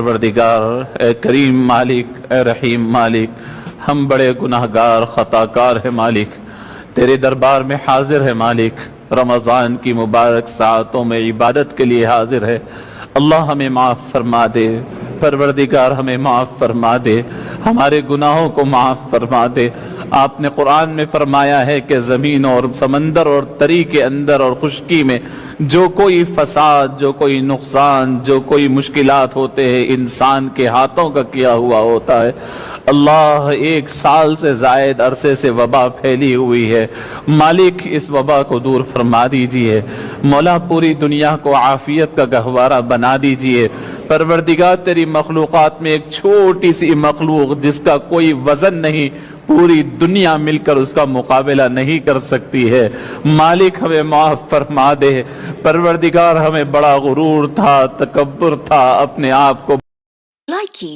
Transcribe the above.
پروردگار، اے کریم مالک، اے رحیم مالک، ہم بڑے گناہ گار خطا کار ہے مالک، تیرے دربار میں حاضر ہے مالک، رمضان کی مبارک ساعتوں میں عبادت کے لیے حاضر ہے اللہ ہمیں معاف فرما دے، پروردگار ہمیں معاف فرما دے، ہمارے گناہوں کو معاف فرما دے۔ آپ نے قرآن میں فرمایا ہے کہ زمین اور سمندر اور تری کے اندر اور خشکی میں جو کوئی فساد، جو کوئی نقصان، جو کوئی مشکلات ہوتے ہیں، انسان کے ہاتھوں کا کیا ہوا ہوتا ہے۔ اللہ ایک سال سے زائد عرصے سے وبا پھیلی ہوئی ہے۔ مالک اس وبا کو دور فرما دیجیے۔ مولا پوری دنیا کو عافیت کا گہوارہ بنا دیجیے۔ پروردگار، تیری مخلوقات میں ایک چھوٹی سی مخلوق جس کا کوئی وزن نہیں پوری دنیا مل کر اس کا مقابلہ نہیں کر سکتی ہے۔ مالک ہمیں معاف فرما دے۔ پروردگار ہمیں بڑا غرور تھا، تکبر تھا، اپنے آپ کو Likey